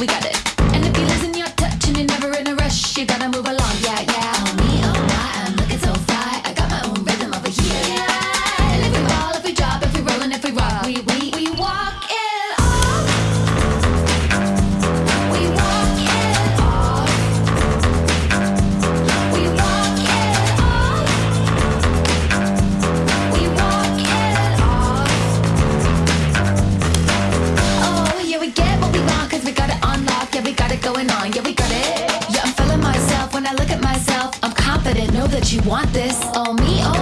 we got it. And if you in your touch, and you're never in a rush. You gotta move along, yeah. know that you want this. all me. Oh,